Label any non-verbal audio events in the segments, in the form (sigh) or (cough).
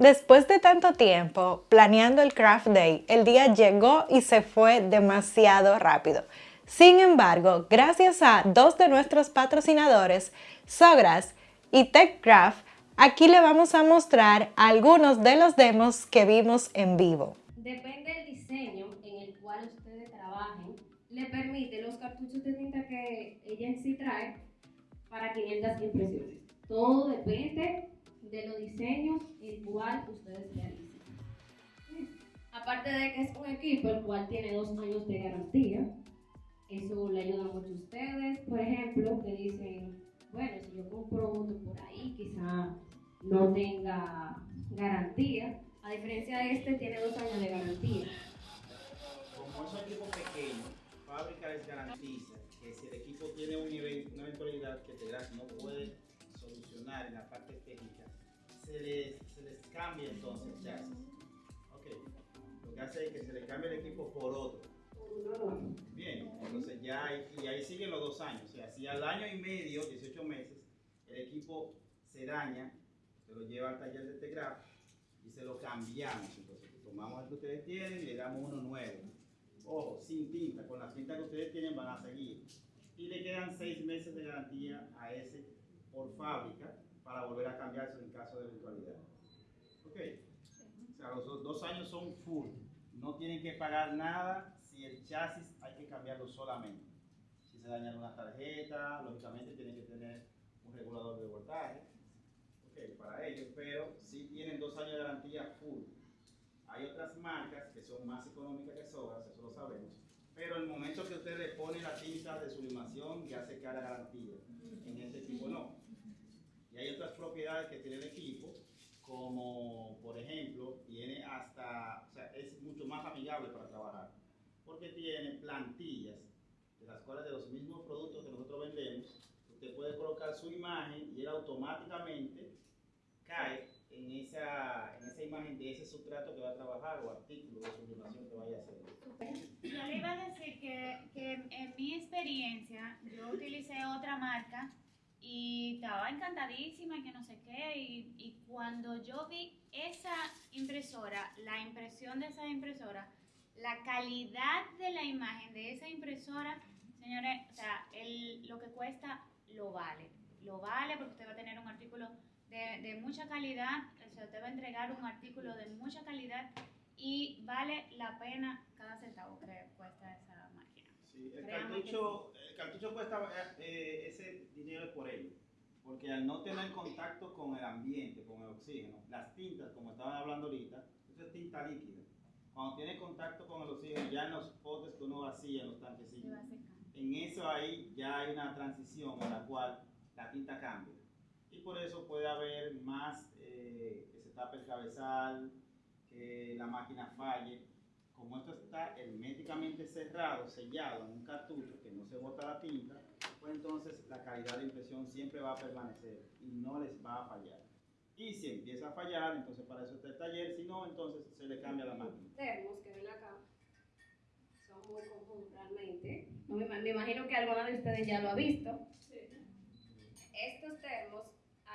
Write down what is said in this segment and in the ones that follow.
Después de tanto tiempo planeando el Craft Day, el día llegó y se fue demasiado rápido. Sin embargo, gracias a dos de nuestros patrocinadores, Sogras y TechCraft, aquí le vamos a mostrar algunos de los demos que vimos en vivo. Depende del diseño en el cual ustedes trabajen, le permite los cartuchos de tinta que ella en sí trae para 500 impresiones. Todo depende de los diseños el cual ustedes realizan. Aparte de que es un equipo el cual tiene dos años de garantía, eso le ayuda mucho a ustedes. Por ejemplo, que dicen, bueno, si yo compro otro por ahí, quizá no tenga garantía. A diferencia de este, tiene dos años de garantía. Como es un equipo pequeño, fábrica les garantiza que si el equipo tiene un nivel, una eventualidad que no puede solucionar en la parte técnica, se les, se les cambia entonces chasis. Ok, lo que hace es que se le cambia el equipo por otro. Bien, entonces ya hay, y ahí siguen los dos años. O sea, si al año y medio, 18 meses, el equipo se daña, se lo lleva al taller de Tegraf y se lo cambiamos. Entonces, tomamos el que ustedes tienen y le damos uno nuevo. Ojo, sin tinta, con las tintas que ustedes tienen van a seguir. Y le quedan seis meses de garantía a ese por fábrica para volver a cambiarse en caso de eventualidad. Ok. O sea, los dos- años son full. No tienen que pagar nada si el chasis hay que cambiarlo solamente. Si se daña una tarjeta, lógicamente tienen que tener un regulador de voltaje. Ok, para ellos, pero sí tienen dos años de garantía full. Hay otras marcas que son más económicas que Sobras, eso lo sabemos. Pero el momento que usted le pone la tinta de sublimación ya se queda la garantía. En este equipo no. Hay otras propiedades que tiene el equipo, como por ejemplo, tiene hasta, o sea, es mucho más amigable para trabajar, porque tiene plantillas de las cuales de los mismos productos que nosotros vendemos, usted puede colocar su imagen y él automáticamente cae en esa, en esa imagen de ese sustrato que va a trabajar o artículo de sublimación que vaya a hacer. Yo le iba a decir que, que en mi experiencia yo utilicé otra marca y estaba encantadísima y que no sé qué y, y cuando yo vi esa impresora, la impresión de esa impresora, la calidad de la imagen de esa impresora, señores, o sea, el, lo que cuesta lo vale, lo vale porque usted va a tener un artículo de, de mucha calidad, o sea, usted va a entregar un artículo de mucha calidad y vale la pena cada centavo que cuesta esa máquina. Sí, el cartucho, cartucho cuesta eh, ese dinero es por ello, porque al no tener contacto con el ambiente, con el oxígeno, las tintas, como estaban hablando ahorita, eso es tinta líquida. Cuando tiene contacto con el oxígeno, ya en los potes que uno vacía, en los secar. en eso ahí ya hay una transición en la cual la tinta cambia. Y por eso puede haber más eh, que se tape el cabezal, que la máquina falle. Como esto está herméticamente cerrado, sellado en un cartucho que no se bota la tinta, pues entonces la calidad de impresión siempre va a permanecer y no les va a fallar. Y si empieza a fallar, entonces para eso está el taller, si no, entonces se le cambia la máquina. termos que ven acá son muy comunes realmente. No me, me imagino que alguna de ustedes ya lo ha visto. Estos termos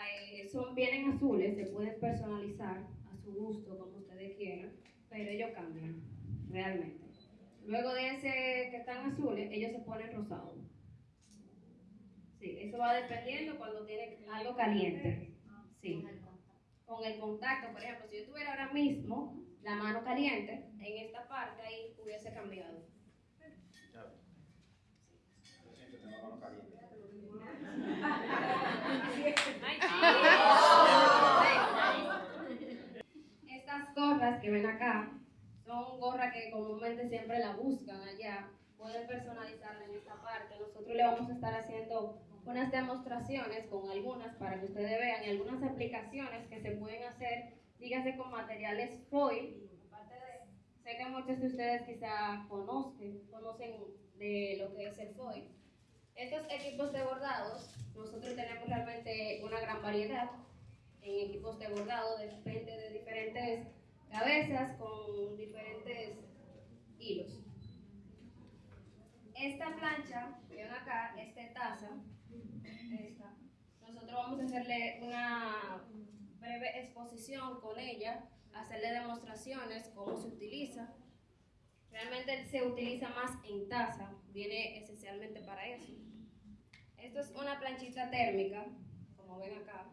eh, son, vienen azules, se pueden personalizar a su gusto, como ustedes quieran, pero ellos cambian, realmente. Luego de ese que están azules, ellos se ponen rosados. Sí, eso va dependiendo cuando tiene algo caliente. Sí con el contacto, por ejemplo, si yo tuviera ahora mismo la mano caliente, en esta parte ahí hubiese cambiado. Estas gorras que ven acá son gorras que comúnmente siempre la buscan allá. Pueden personalizarla en esta parte. Nosotros le vamos a estar haciendo unas demostraciones con algunas para que ustedes vean y algunas aplicaciones que se pueden hacer, dígase con materiales foil. De, sé que muchos de ustedes quizá conozcan, conocen de lo que es el foil. Estos equipos de bordados, nosotros tenemos realmente una gran variedad en equipos de bordado, depende de diferentes cabezas con diferentes hilos. Esta plancha que ven acá, esta taza, esta, nosotros vamos a hacerle una breve exposición con ella, hacerle demostraciones, cómo se utiliza. Realmente se utiliza más en taza, viene esencialmente para eso. Esto es una planchita térmica, como ven acá,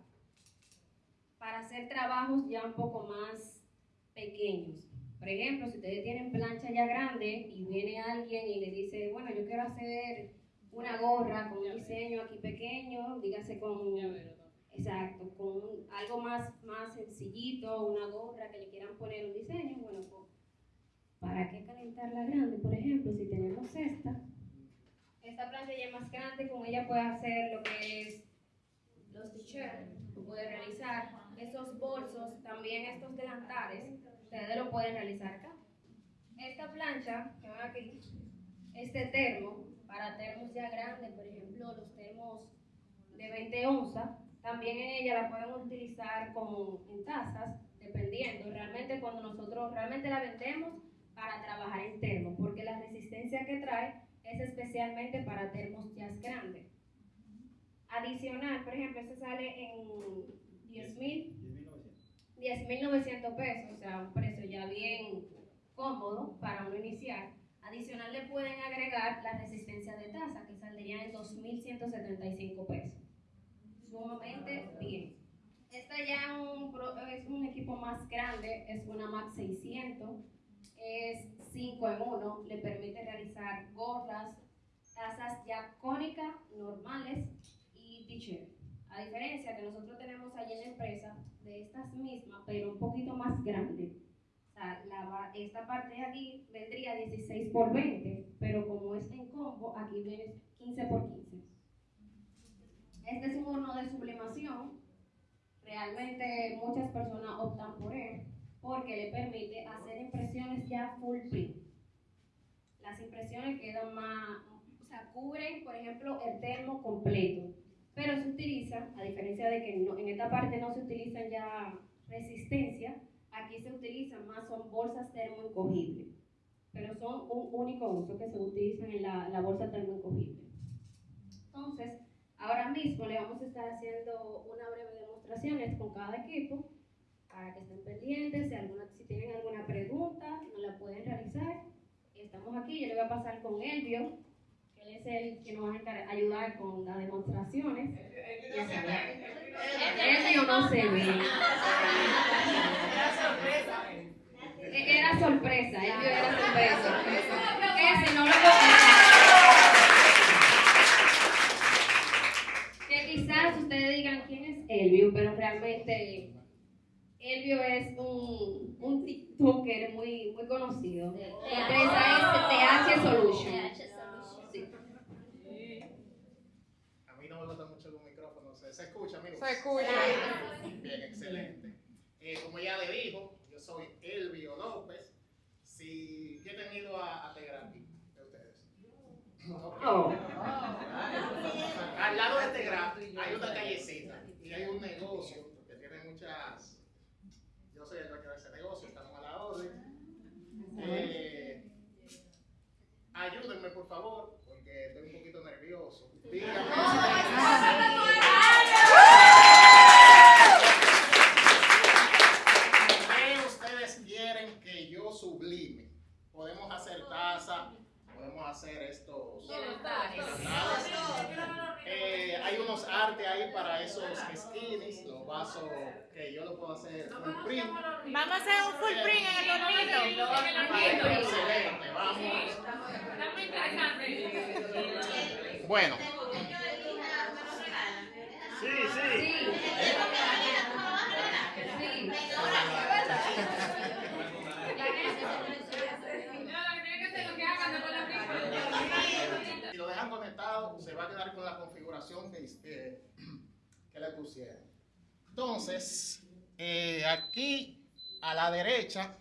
para hacer trabajos ya un poco más pequeños. Por ejemplo, si ustedes tienen plancha ya grande y viene alguien y le dice, bueno, yo quiero hacer una gorra con un diseño aquí pequeño, dígase con, exacto, con algo más, más sencillito, una gorra que le quieran poner un diseño, bueno, pues, ¿para qué calentar la grande? Por ejemplo, si tenemos esta, esta plancha ya es más grande, con ella puede hacer lo que es los t-shirts, puede realizar estos bolsos, también estos delantales, ustedes lo pueden realizar acá. Esta plancha, que aquí, este termo, para termos ya grandes, por ejemplo, los termos de 20 onzas, también en ella la pueden utilizar como en tazas, dependiendo. Realmente cuando nosotros realmente la vendemos para trabajar en termos, porque la resistencia que trae es especialmente para termos ya grandes. Adicional, por ejemplo, este sale en 10 mil 10.900 pesos, o sea, un precio ya bien cómodo para uno iniciar. Adicional le pueden agregar la resistencia de taza, que saldría en 2.175 pesos. Sumamente bien. Esta ya es un equipo más grande, es una Max 600, es 5 en 1, le permite realizar gorras, tazas ya cónicas, normales y t-shirt. A diferencia que nosotros tenemos allí en la empresa, de estas mismas, pero un poquito más grande. O sea, la, esta parte de aquí vendría 16 por 20, pero como es en combo, aquí viene 15 por 15. Este es un horno de sublimación. Realmente muchas personas optan por él porque le permite hacer impresiones ya full print. Las impresiones quedan más, o sea, cubren, por ejemplo, el termo completo pero se utiliza, a diferencia de que en esta parte no se utilizan ya resistencia, aquí se utilizan más, son bolsas termoencogibles, pero son un único uso que se utilizan en la, la bolsa termoencogible. Entonces, ahora mismo le vamos a estar haciendo una breve demostraciones con cada equipo para que estén pendientes, si, alguna, si tienen alguna pregunta, nos la pueden realizar. Estamos aquí, yo le voy a pasar con Elvio él es el que nos va a ayudar con las demostraciones. Elvio no se ve. Era sorpresa. Era sorpresa, Elvio era sorpresa. Ese no lo Que quizás ustedes digan quién es Elvio, pero realmente Elvio es un, un TikToker muy, muy conocido. La empresa es TH Solution. ¿Se escucha, amigos? Se escucha. Bien, excelente. Eh, como ya le dijo, yo soy Elvio López. Si yo he tenido a, a Tegrafi de ustedes. Oh. Al lado de Tegrafi hay una callecita y hay un negocio que tiene muchas. Yo soy el dueño de ese negocio, estamos a la orden. Eh, ayúdenme, por favor, porque estoy un poquito nervioso. Díganme. hacer estos eh, hay unos artes ahí para esos skins, los vasos que yo lo puedo hacer full print. Vamos a hacer un full print en el hornito. Excelente, vamos. Bueno. Sí, sí. Si lo dejan conectado, se va a quedar con la configuración que, que le pusieron. Entonces, eh, aquí a la derecha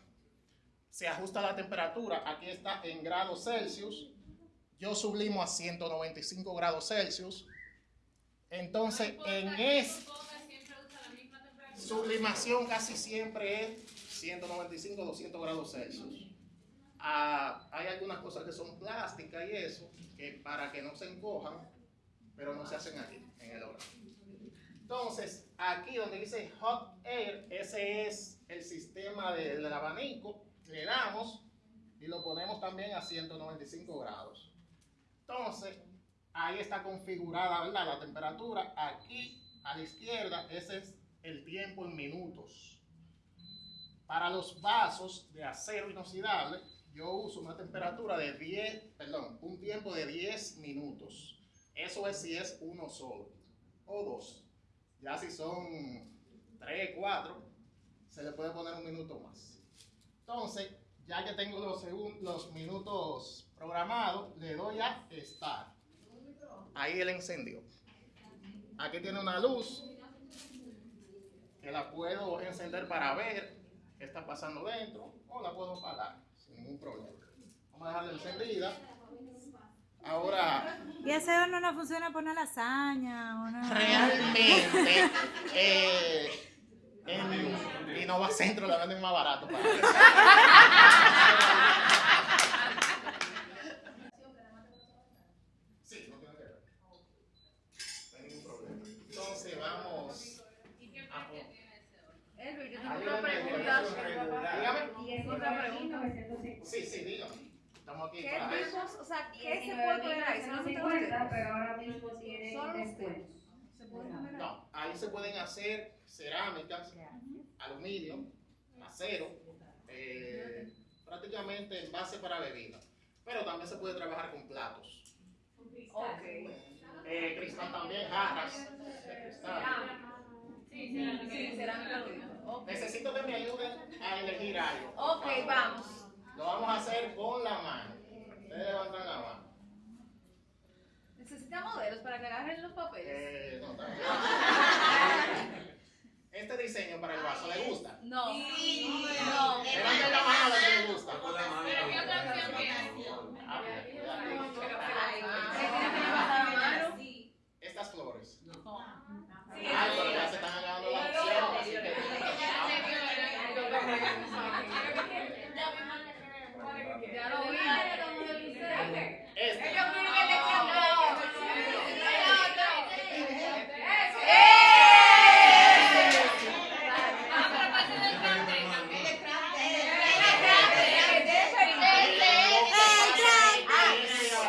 se ajusta la temperatura. Aquí está en grados Celsius. Yo sublimo a 195 grados Celsius. Entonces, en esta sublimación casi siempre es 195, 200 grados Celsius. Ah, hay algunas cosas que son plásticas y eso, que para que no se encojan, pero no se hacen aquí, en el horno. Entonces, aquí donde dice Hot Air, ese es el sistema del abanico. Le damos y lo ponemos también a 195 grados. Entonces, ahí está configurada ¿verdad? la temperatura. Aquí a la izquierda, ese es el tiempo en minutos. Para los vasos de acero inoxidable, yo uso una temperatura de 10, perdón, un tiempo de 10 minutos. Eso es si es uno solo o dos. Ya si son 3, 4, se le puede poner un minuto más. Entonces, ya que tengo los, los minutos programados, le doy a Start. Ahí él encendió. Aquí tiene una luz que la puedo encender para ver qué está pasando dentro o la puedo apagar sin ningún problema. Vamos a dejarla encendida. Ahora. ¿Y ese horno no funciona por una lasaña? Una... Realmente. (laughs) eh, en Innova Centro la venden más barato. Para sí, no tiene que ver. No hay ningún problema. Entonces vamos. a Elvio, yo tengo una pregunta. Dígame. Y es otra pregunta. Sí, sí. Estamos aquí ¿Qué para eso. tipos, o sea, qué se puede poner ahí? ¿Son los que ustedes? pero ahora mismo tiene Son los descuento. ¿Se puede poner ahí? No, ahí se pueden hacer cerámicas, aluminio, acero, eh, prácticamente envase para bebida. Pero también se puede trabajar con platos. Ok. Eh, cristal también, jarras de cristal. Sí, cerámica. Necesito que me ayuden a elegir algo. Ok, vamos. Lo vamos a hacer con la mano. Ustedes levantan la mano. Necesita modelos para que agarren los papeles. Eh, no. (laughs) Este diseño para el vaso, ¿le gusta? No. No. Levanten la mano a los que les gusta. Ah, ¿Qué ya. tiene que levantar la mano? Estas flores. No. Ay, pero ya se están agarrando las opciones, así que- Ya lo vi. Este.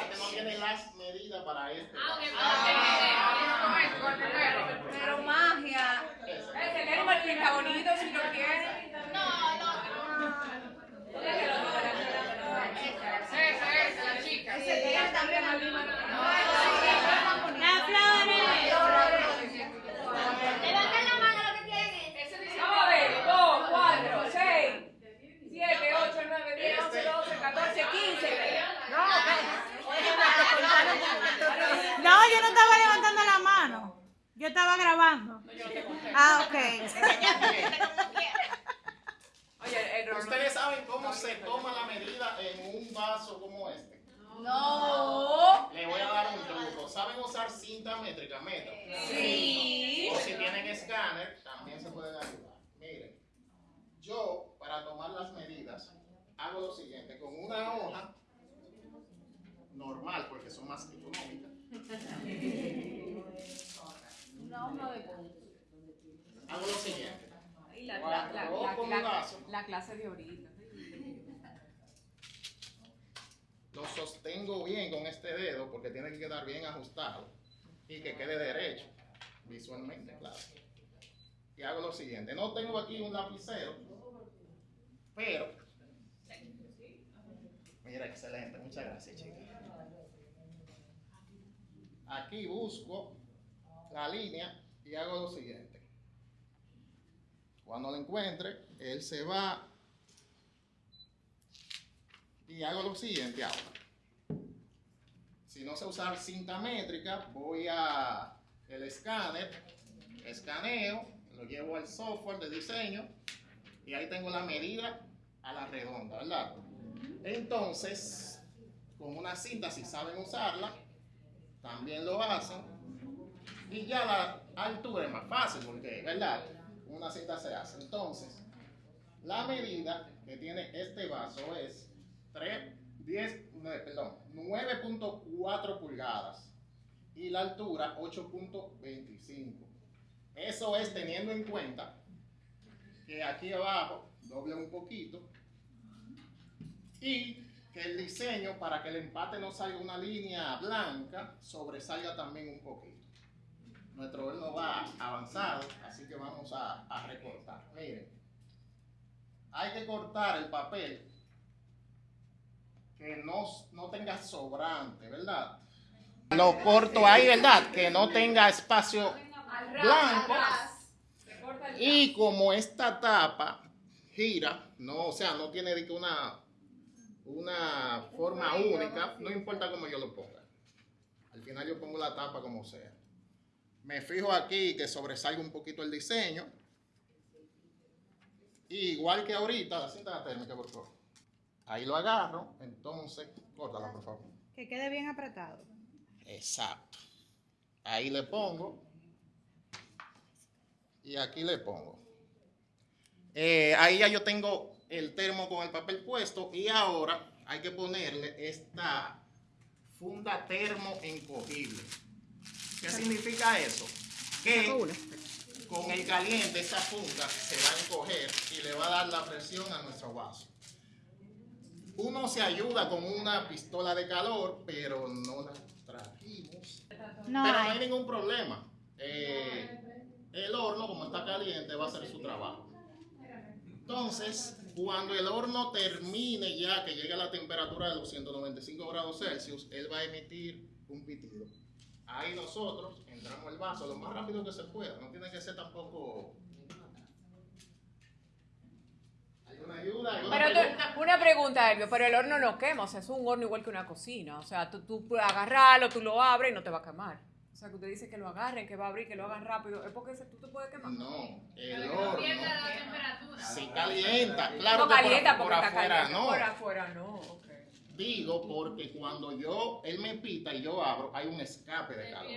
que no tiene las medidas para este. Pero magia. Ese. Está bonito si lo quieren. Ese tiene también al mismo. Las flores. Levanten la mano lo que tienen. Vamos a ver, 2, 4, 6, 7, 8, 9, 10, 11, 12, 14, 15. No, yo no estaba levantando la mano. Yo estaba grabando. Ah, ok. Oye, el Ustedes saben cómo se toma la medida en un vaso como este. No. Le voy a dar un truco. ¿Saben usar cinta métrica, metro? Sí. O si tienen escáner, también se pueden ayudar. Miren, yo para tomar las medidas hago lo siguiente, con una hoja normal, porque son más económicas, Una hoja de hago lo siguiente. La, clase de ahorita. lo sostengo bien con este dedo, porque tiene que quedar bien ajustado y que quede derecho, visualmente, claro. Y hago lo siguiente, no tengo aquí un lapicero, pero... Mira, excelente, muchas gracias, chicas. Aquí busco la línea y hago lo siguiente. Cuando lo encuentre, él se va y hago lo siguiente ahora. Si no sé usar cinta métrica, voy a el escáner, escaneo, lo llevo al software de diseño y ahí tengo la medida a la redonda, ¿verdad? Entonces, con una cinta, si saben usarla, también lo hacen. Y ya la altura es más fácil porque, ¿verdad? Una cinta se hace. Entonces, la medida que tiene este vaso es 3, 10, nueve, perdón, 9.4 pulgadas y la altura 8.25. Eso es teniendo en cuenta que aquí abajo doble un poquito y que el diseño para que el empate no salga una línea blanca sobresalga también un poquito. Nuestro horno va avanzado, así que vamos a, recortar. Miren, hay que cortar el papel que no, no tenga sobrante, ¿verdad? Lo corto ahí, ¿verdad? Que no tenga espacio blanco. Y como esta tapa gira, no, o sea, no tiene una, una forma única, no importa cómo yo lo ponga. Al final yo pongo la tapa como sea. Me fijo aquí que sobresalga un poquito el diseño. Y igual que ahorita, la cinta térmica, por favor. Ahí lo agarro, entonces, córtala, por favor. Que quede bien apretado. Exacto. Ahí le pongo. Y aquí le pongo. Eh, ahí ya yo tengo el termo con el papel puesto y ahora hay que ponerle esta funda termo encogible. ¿Qué significa eso? Que con el caliente esta funda se va a encoger y le va a dar la presión a nuestro vaso. Uno se ayuda con una pistola de calor, pero no la trajimos. No pero no hay. hay ningún problema. Eh, el horno, como está caliente, va a hacer su trabajo. Entonces, cuando el horno termine ya, que llegue a la temperatura de los 195 grados Celsius, él va a emitir un pitido. Ahí nosotros entramos el vaso lo más rápido que se pueda. No tiene que ser tampoco... ¿Alguna ayuda? ¿Alguna Pero pregunta? tú- una pregunta, Elvio, pero el horno no quema, o sea, es un horno igual que una cocina. O sea, tú, tú puedes agarrarlo, tú lo abres y no te va a quemar. O sea, que usted dice que lo agarren, que va a abrir, que lo hagan rápido. ¿Es porque ese- tú te puedes quemar? No, el horno sí calienta. Claro no que por- calienta por, porque está afuera caliente. no. Por afuera no, ok. Porque cuando yo, él me pita y yo abro, hay un escape de calor.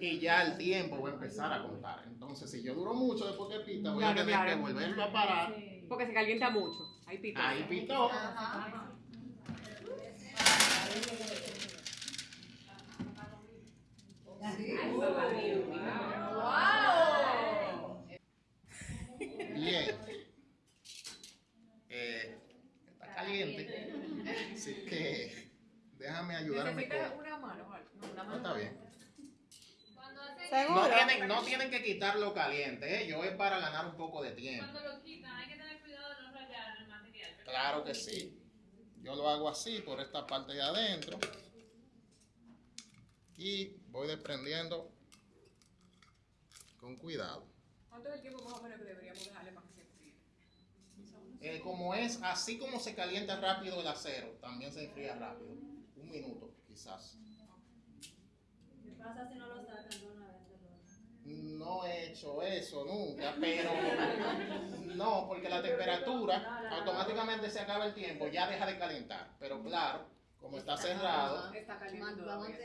Y ya el tiempo va a empezar a contar. Entonces, si yo duro mucho después que pita, voy a tener claro. que volverlo a parar. Porque se calienta mucho. Ahí pito. Ahí pitó. Bien. Eh, está caliente. Así que déjame ayudarme Necesitas con... una mano. No, una No, mano. está bien. Cuando hacen ¿Seguro? No tienen, no tienen que quitarlo caliente, ¿eh? yo es para ganar un poco de tiempo. Cuando lo quitan, hay que tener cuidado de no rayar el material. ¿verdad? Claro que sí. Yo lo hago así por esta parte de adentro. Y voy desprendiendo con cuidado. ¿Cuánto es el tiempo más o menos que deberíamos dejarle enfríe? Eh, como es, así como se calienta rápido el acero, también se enfría rápido. Un minuto, quizás. ¿Qué pasa si no lo sacan de una vez? No he hecho eso nunca, pero no, porque la temperatura automáticamente se acaba el tiempo, ya deja de calentar. Pero claro, como está cerrado,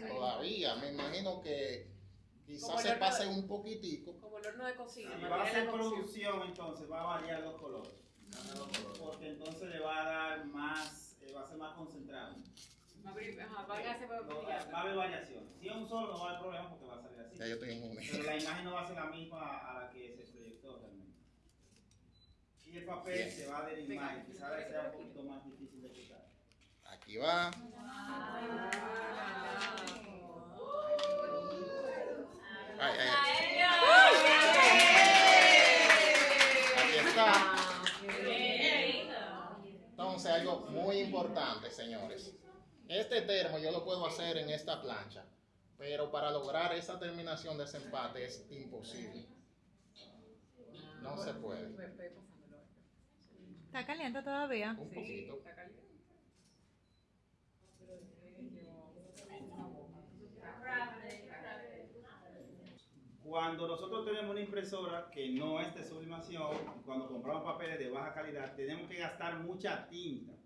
todavía. me imagino que quizás se pase un poquitico. Como el horno de cocina. Si va a cocción. producción, entonces va a variar los colores. Porque entonces le va a dar más, eh, va a ser más concentrado. Va a abrir- ajá, va a darse- va a No, brillar. va a haber variaciones. Si es un solo, no va a haber problema porque va a salir así. Ya yo estoy en un Pero la imagen no va a ser la misma a la que se proyectó realmente. Y el papel Bien. se va a derivar y quizás sea un poquito más difícil de quitar. Aquí va ay, ay. Aquí está. Entonces, algo muy importante, señores. Este termo yo lo puedo hacer en esta plancha, pero para lograr esa terminación de ese empate es imposible. No se puede. ¿Está caliente todavía? Un poquito. Cuando nosotros tenemos una impresora que no es de sublimación, cuando compramos papeles de baja calidad, tenemos que gastar mucha tinta.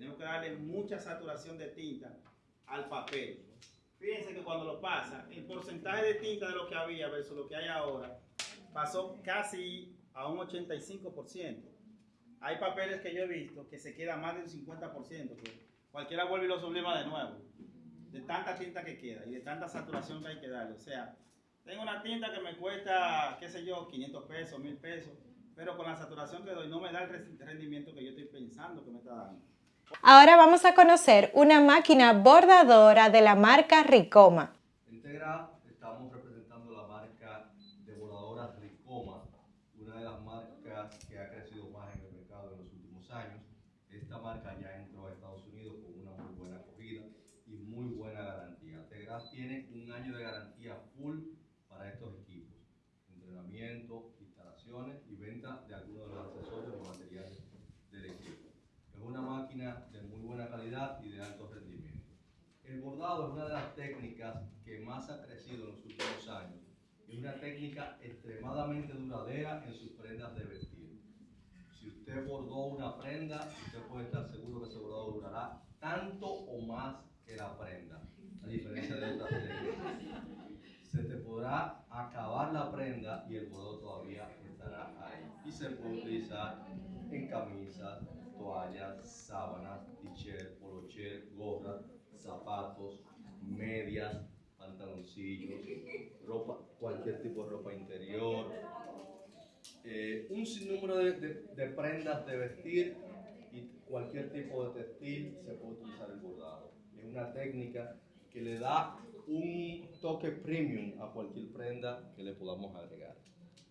Tenemos que darle mucha saturación de tinta al papel. Fíjense que cuando lo pasa, el porcentaje de tinta de lo que había versus lo que hay ahora pasó casi a un 85%. Hay papeles que yo he visto que se queda más del 50%, que cualquiera vuelve y lo sublima de nuevo, de tanta tinta que queda y de tanta saturación que hay que darle. O sea, tengo una tinta que me cuesta, qué sé yo, 500 pesos, 1000 pesos, pero con la saturación que doy no me da el rendimiento que yo estoy pensando que me está dando. Ahora vamos a conocer una máquina bordadora de la marca Ricoma Tegra estamos representando la marca de bordadoras Ricoma, una de las marcas que ha crecido más en el mercado en los últimos años. Esta marca ya entró a Estados Unidos con una muy buena acogida y muy buena garantía. Tegra tiene un año de garantía full para estos equipos, entrenamiento, instalaciones y venta de algunos de los accesorios y materiales del equipo. Es una máquina de muy buena calidad y de alto rendimiento. El bordado es una de las técnicas que más ha crecido en los últimos años. Es una técnica extremadamente duradera en sus prendas de vestir. Si usted bordó una prenda, usted puede estar seguro que ese bordado durará tanto o más que la prenda, a diferencia de otras técnicas. Se te podrá acabar la prenda y el bordado todavía estará ahí. Y se puede utilizar en camisas, toallas, sábanas, t-shirt, polocher, gorras, zapatos, medias, pantaloncillos, cualquier tipo de ropa interior, eh, un sinnúmero de, de, prendas de vestir y cualquier tipo de textil se puede utilizar el bordado. Es una técnica que le da un toque premium a cualquier prenda que le podamos agregar.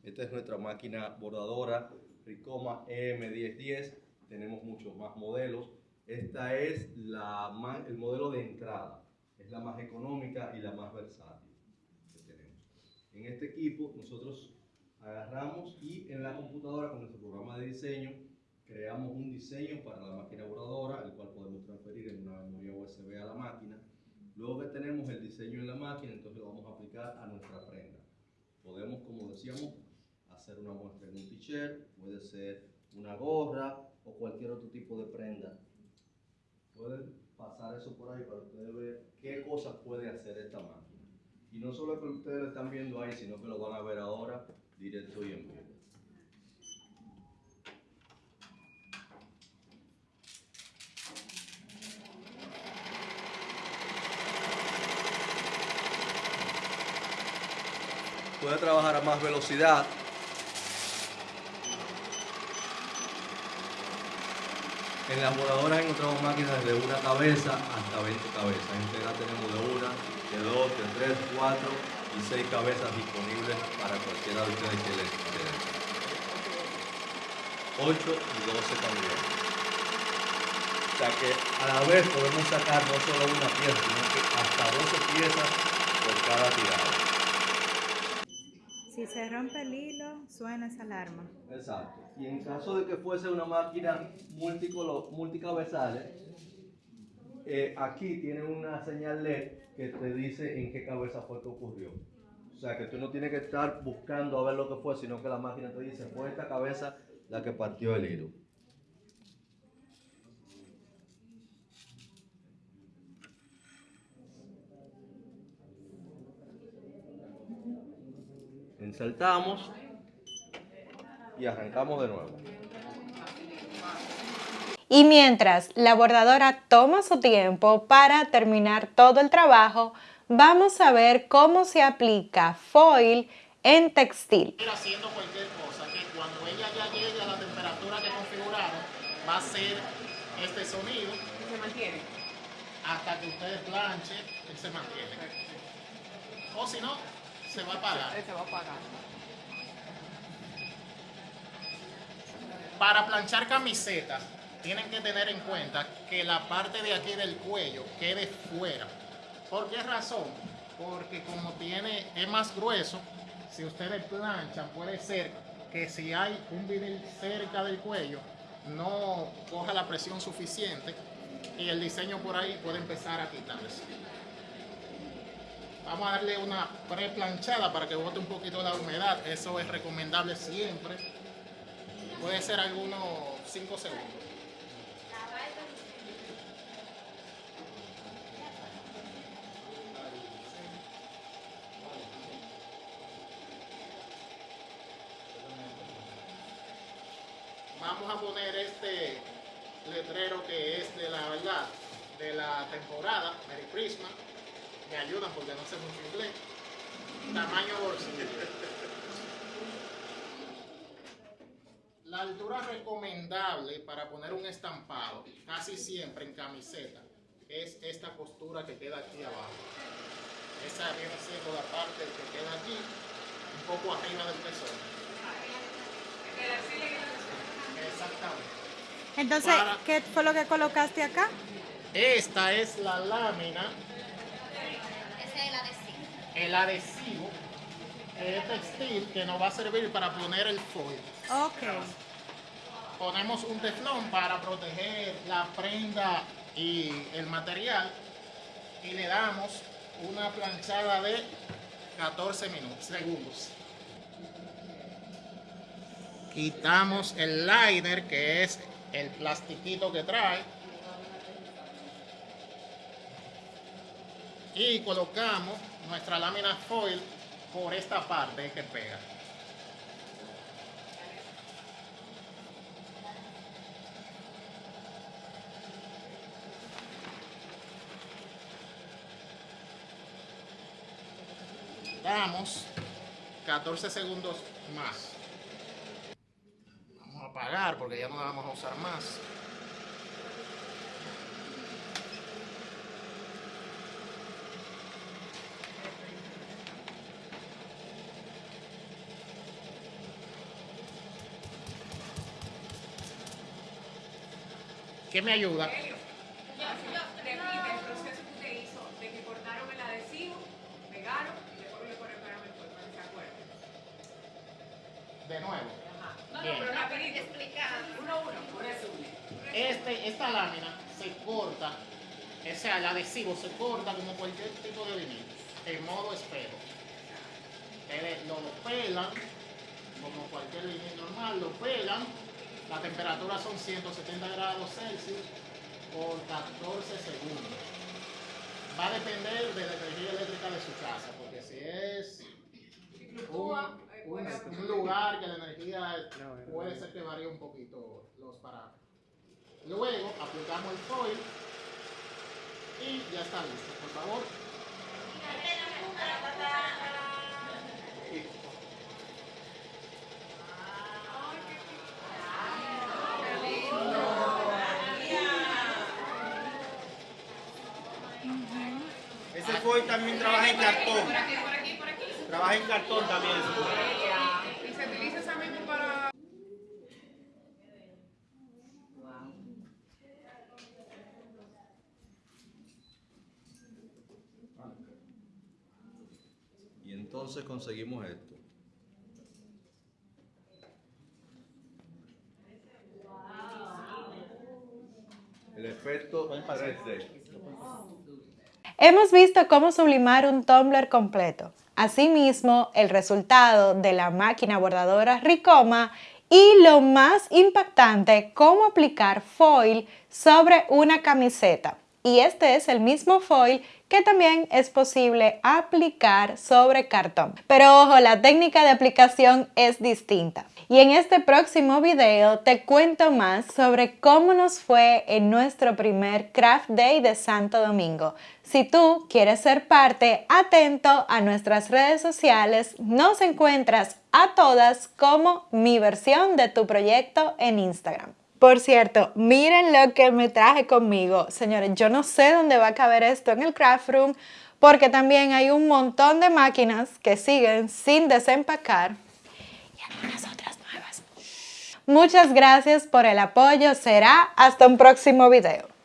Esta es nuestra máquina bordadora Ricoma EM1010 tenemos muchos más modelos. Esta es la el modelo de entrada, es la más económica y la más versátil. En este equipo nosotros agarramos y en la computadora con nuestro programa de diseño creamos un diseño para la máquina bordadora, el cual podemos transferir en una memoria USB a la máquina. Luego que tenemos el diseño en la máquina, entonces lo vamos a aplicar a nuestra prenda. Podemos, como decíamos, hacer una muestra en un t-shirt, puede ser una gorra, o cualquier otro tipo de prenda. Pueden pasar eso por ahí para ustedes ver qué cosas puede hacer esta máquina. Y no solo que ustedes lo están viendo ahí, sino que lo van a ver ahora directo y en vivo. Puede trabajar a más velocidad, En las voladoras encontramos máquinas desde una cabeza hasta 20 cabezas. En Tegra tenemos de una, de dos, de tres, cuatro y seis cabezas disponibles para cualquiera de ustedes que les interese. 8 y 12 también. O sea que a la vez podemos sacar no solo una pieza, sino que hasta 12 piezas por cada tirada. Se rompe el hilo, suena esa alarma. Exacto. Y en caso de que fuese una máquina multicabezales, eh, aquí tiene una señal LED que te dice en qué cabeza fue que ocurrió. O sea que tú no tienes que estar buscando a ver lo que fue, sino que la máquina te dice, fue esta cabeza la que partió el hilo. Insertamos y arrancamos de nuevo. Y mientras la bordadora toma su tiempo para terminar todo el trabajo, vamos a ver cómo se aplica foil en textil. haciendo cualquier cosa que cuando ella ya llegue a la temperatura que configuraron va a ser este sonido. Se mantiene. Hasta que ustedes planchen, él se mantiene. O si no, se va a apagar. Se va a apagar. Para planchar camisetas, tienen que tener en cuenta que la parte de aquí del cuello quede fuera. ¿Por qué razón? Porque como tiene, es más grueso, si ustedes planchan, puede ser que si hay un vinil cerca del cuello, no coja la presión suficiente y el diseño por ahí puede empezar a quitarse. Vamos a darle una pre-planchada para que bote un poquito la humedad. Eso es recomendable siempre. Puede ser algunos 5 segundos. Vamos a poner este letrero que es de la verdad, de la temporada, Merry Christmas me ayudan porque no sé mucho inglés. Tamaño bolsillo. La altura recomendable para poner un estampado, casi siempre en camiseta, es esta costura que queda aquí abajo. Esa viene siendo la parte que queda aquí, un poco arriba del pezón. Exactamente. Entonces, Para- ¿qué fue lo que colocaste acá? Esta es la lámina, Ese es el adhesivo. El adhesivo eh, textil que nos va a servir para poner el foil. Ok. Ponemos un teflón para proteger la prenda y el material y le damos una planchada de 14 minutos, segundos. Quitamos el liner que es el plastiquito que trae y colocamos nuestra lámina foil por esta parte que pega. Damos 14 segundos más. Vamos a apagar porque ya no la vamos a usar más. ¿Qué me ayuda? Repite el proceso que usted hizo de que cortaron el adhesivo, pegaron y después le ponen pegamento para que se acuerden. De nuevo. Ajá. No, Bien. no, pero rapidito. Uno a uno. Por eso. Este, esta lámina se corta, o sea, el adhesivo se corta como cualquier tipo de vinil, en modo espejo. Ustedes lo pelan, como cualquier vinil normal, lo pelan, la temperatura son 170 grados Celsius por 14 segundos. Va a depender de la energía eléctrica de su casa, porque si es un, un- un lugar que la energía puede ser que varíe un poquito los parámetros. Luego aplicamos el foil y ya está listo. Por favor. Ese foil también trabaja en cartón. Trabaja en cartón también. Y se utiliza esa misma para. Y entonces conseguimos esto. El efecto 3D. Hemos visto cómo sublimar un tumbler completo. Asimismo, el resultado de la máquina bordadora Ricoma y lo más impactante, cómo aplicar foil sobre una camiseta. Y este es el mismo foil que también es posible aplicar sobre cartón. Pero ojo, la técnica de aplicación es distinta. Y en este próximo video te cuento más sobre cómo nos fue en nuestro primer Craft Day de Santo Domingo. Si tú quieres ser parte, atento a nuestras redes sociales. Nos encuentras a todas como mi versión de tu proyecto en Instagram. Por cierto, miren lo que me traje conmigo. Señores, yo no sé dónde va a caber esto en el craft room porque también hay un montón de máquinas que siguen sin desempacar y algunas otras nuevas. Muchas gracias por el apoyo. Será hasta un próximo video.